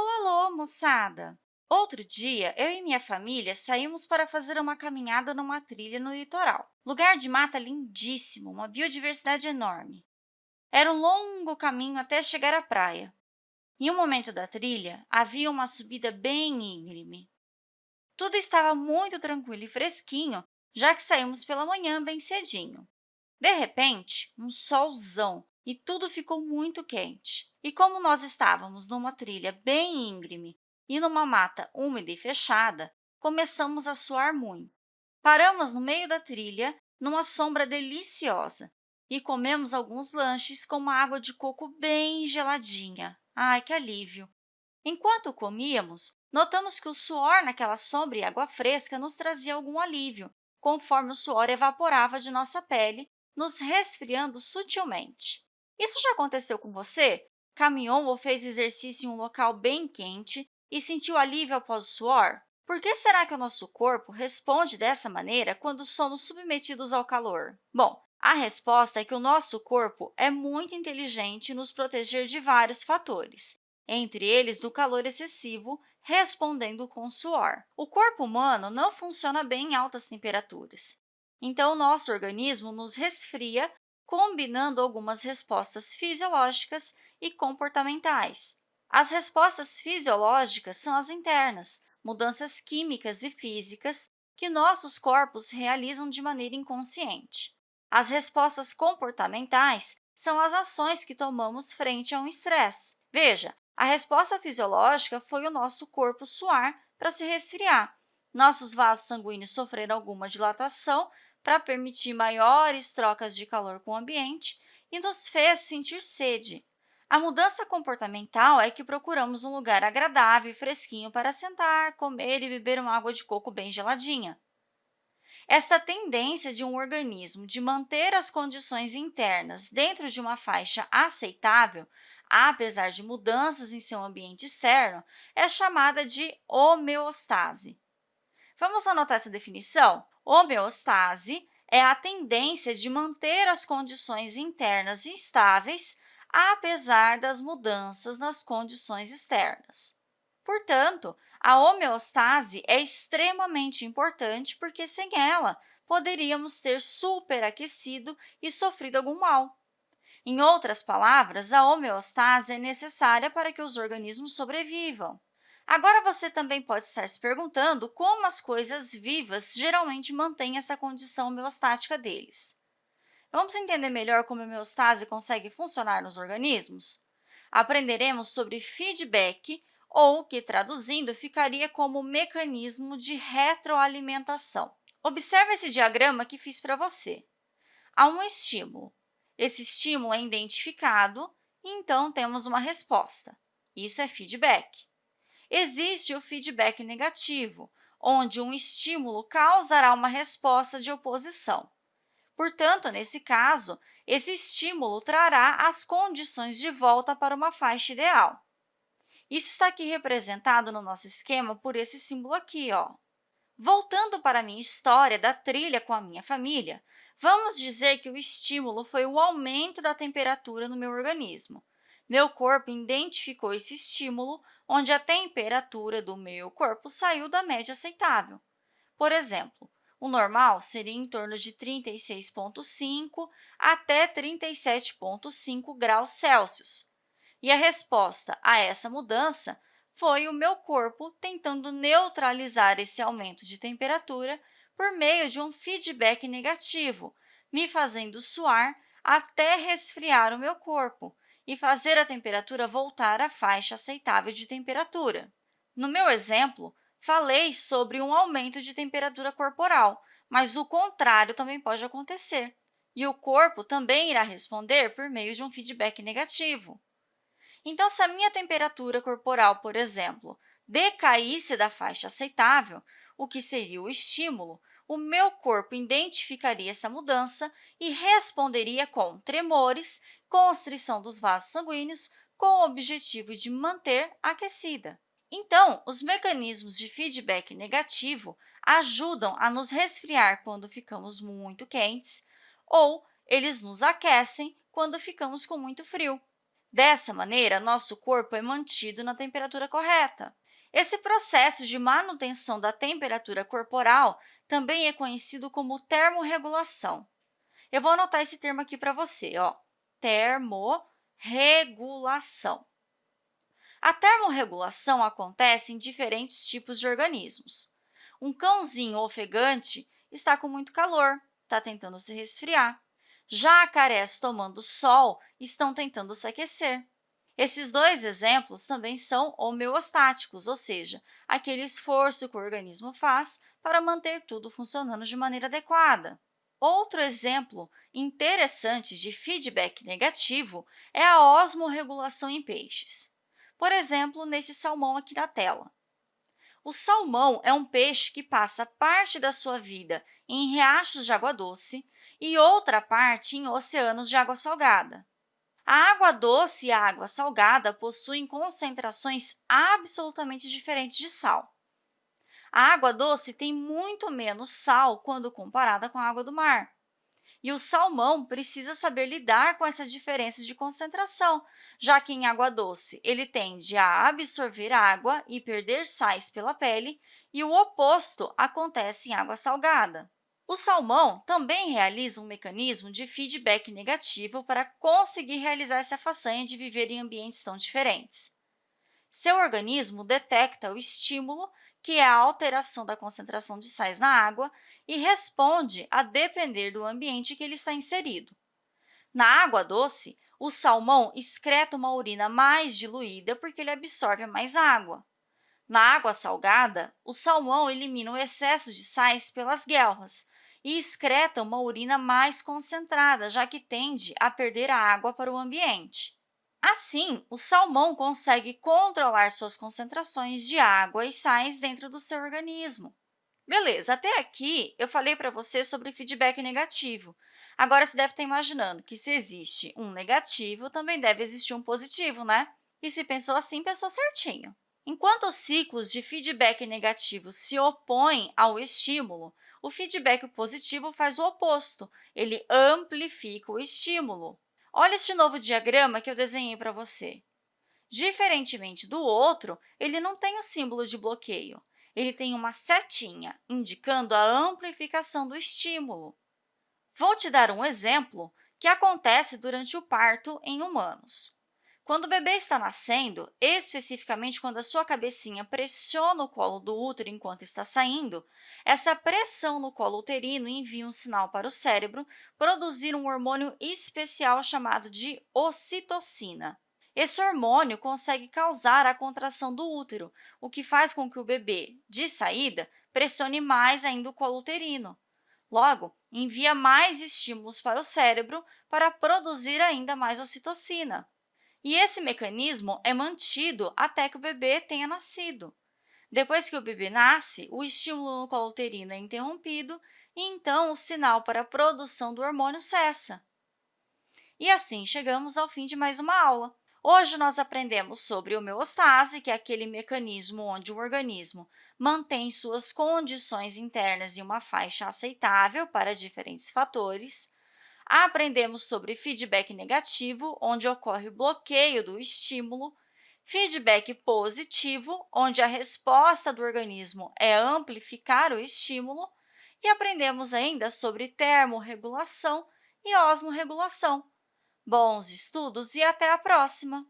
Alô, alô, moçada! Outro dia, eu e minha família saímos para fazer uma caminhada numa trilha no litoral. Lugar de mata lindíssimo, uma biodiversidade enorme. Era um longo caminho até chegar à praia. Em um momento da trilha, havia uma subida bem íngreme. Tudo estava muito tranquilo e fresquinho, já que saímos pela manhã bem cedinho. De repente, um solzão e tudo ficou muito quente. E como nós estávamos numa trilha bem íngreme e numa mata úmida e fechada, começamos a suar muito. Paramos no meio da trilha, numa sombra deliciosa, e comemos alguns lanches com uma água de coco bem geladinha. Ai, que alívio! Enquanto comíamos, notamos que o suor naquela sombra e água fresca nos trazia algum alívio, conforme o suor evaporava de nossa pele, nos resfriando sutilmente. Isso já aconteceu com você? Caminhou ou fez exercício em um local bem quente e sentiu alívio após o suor? Por que será que o nosso corpo responde dessa maneira quando somos submetidos ao calor? Bom, a resposta é que o nosso corpo é muito inteligente em nos proteger de vários fatores, entre eles do calor excessivo, respondendo com suor. O corpo humano não funciona bem em altas temperaturas, então o nosso organismo nos resfria, combinando algumas respostas fisiológicas e comportamentais. As respostas fisiológicas são as internas, mudanças químicas e físicas que nossos corpos realizam de maneira inconsciente. As respostas comportamentais são as ações que tomamos frente a um estresse. Veja, a resposta fisiológica foi o nosso corpo suar para se resfriar. Nossos vasos sanguíneos sofreram alguma dilatação para permitir maiores trocas de calor com o ambiente e nos fez sentir sede. A mudança comportamental é que procuramos um lugar agradável e fresquinho para sentar, comer e beber uma água de coco bem geladinha. Esta tendência de um organismo de manter as condições internas dentro de uma faixa aceitável, apesar de mudanças em seu ambiente externo, é chamada de homeostase. Vamos anotar essa definição? Homeostase é a tendência de manter as condições internas estáveis, apesar das mudanças nas condições externas. Portanto, a homeostase é extremamente importante porque, sem ela, poderíamos ter superaquecido e sofrido algum mal. Em outras palavras, a homeostase é necessária para que os organismos sobrevivam. Agora, você também pode estar se perguntando como as coisas vivas geralmente mantêm essa condição homeostática deles. Vamos entender melhor como a homeostase consegue funcionar nos organismos? Aprenderemos sobre feedback, ou que, traduzindo, ficaria como mecanismo de retroalimentação. Observe esse diagrama que fiz para você. Há um estímulo. Esse estímulo é identificado então, temos uma resposta. Isso é feedback. Existe o feedback negativo, onde um estímulo causará uma resposta de oposição. Portanto, nesse caso, esse estímulo trará as condições de volta para uma faixa ideal. Isso está aqui representado no nosso esquema por esse símbolo aqui. Ó. Voltando para a minha história da trilha com a minha família, vamos dizer que o estímulo foi o aumento da temperatura no meu organismo. Meu corpo identificou esse estímulo, onde a temperatura do meu corpo saiu da média aceitável. Por exemplo, o normal seria em torno de 36,5 até 37,5 graus Celsius. E a resposta a essa mudança foi o meu corpo tentando neutralizar esse aumento de temperatura por meio de um feedback negativo, me fazendo suar até resfriar o meu corpo e fazer a temperatura voltar à faixa aceitável de temperatura. No meu exemplo, falei sobre um aumento de temperatura corporal, mas o contrário também pode acontecer, e o corpo também irá responder por meio de um feedback negativo. Então, se a minha temperatura corporal, por exemplo, decaísse da faixa aceitável, o que seria o estímulo, o meu corpo identificaria essa mudança e responderia com tremores, constrição dos vasos sanguíneos, com o objetivo de manter aquecida. Então, os mecanismos de feedback negativo ajudam a nos resfriar quando ficamos muito quentes ou eles nos aquecem quando ficamos com muito frio. Dessa maneira, nosso corpo é mantido na temperatura correta. Esse processo de manutenção da temperatura corporal também é conhecido como termorregulação. Eu vou anotar esse termo aqui para você, ó, termorregulação. A termorregulação acontece em diferentes tipos de organismos. Um cãozinho ofegante está com muito calor, está tentando se resfriar. Jacarés tomando sol estão tentando se aquecer. Esses dois exemplos também são homeostáticos, ou seja, aquele esforço que o organismo faz para manter tudo funcionando de maneira adequada. Outro exemplo interessante de feedback negativo é a osmorregulação em peixes. Por exemplo, nesse salmão aqui na tela. O salmão é um peixe que passa parte da sua vida em riachos de água doce e outra parte em oceanos de água salgada. A água doce e a água salgada possuem concentrações absolutamente diferentes de sal. A água doce tem muito menos sal quando comparada com a água do mar. E o salmão precisa saber lidar com essa diferença de concentração, já que em água doce ele tende a absorver água e perder sais pela pele, e o oposto acontece em água salgada. O salmão também realiza um mecanismo de feedback negativo para conseguir realizar essa façanha de viver em ambientes tão diferentes. Seu organismo detecta o estímulo, que é a alteração da concentração de sais na água, e responde a depender do ambiente que ele está inserido. Na água doce, o salmão excreta uma urina mais diluída porque ele absorve mais água. Na água salgada, o salmão elimina o excesso de sais pelas guelras, e excreta uma urina mais concentrada, já que tende a perder a água para o ambiente. Assim, o salmão consegue controlar suas concentrações de água e sais dentro do seu organismo. Beleza, até aqui eu falei para você sobre feedback negativo. Agora, você deve estar imaginando que se existe um negativo, também deve existir um positivo, né? E se pensou assim, pensou certinho. Enquanto os ciclos de feedback negativo se opõem ao estímulo, o feedback positivo faz o oposto, ele amplifica o estímulo. Olha este novo diagrama que eu desenhei para você. Diferentemente do outro, ele não tem o símbolo de bloqueio, ele tem uma setinha, indicando a amplificação do estímulo. Vou te dar um exemplo que acontece durante o parto em humanos. Quando o bebê está nascendo, especificamente quando a sua cabecinha pressiona o colo do útero enquanto está saindo, essa pressão no colo uterino envia um sinal para o cérebro produzir um hormônio especial chamado de ocitocina. Esse hormônio consegue causar a contração do útero, o que faz com que o bebê, de saída, pressione mais ainda o colo uterino. Logo, envia mais estímulos para o cérebro para produzir ainda mais ocitocina. E esse mecanismo é mantido até que o bebê tenha nascido. Depois que o bebê nasce, o estímulo no colo uterino é interrompido e, então, o sinal para a produção do hormônio cessa. E assim, chegamos ao fim de mais uma aula. Hoje, nós aprendemos sobre homeostase, que é aquele mecanismo onde o organismo mantém suas condições internas em uma faixa aceitável para diferentes fatores, Aprendemos sobre feedback negativo, onde ocorre o bloqueio do estímulo, feedback positivo, onde a resposta do organismo é amplificar o estímulo, e aprendemos ainda sobre termorregulação e osmorregulação. Bons estudos e até a próxima!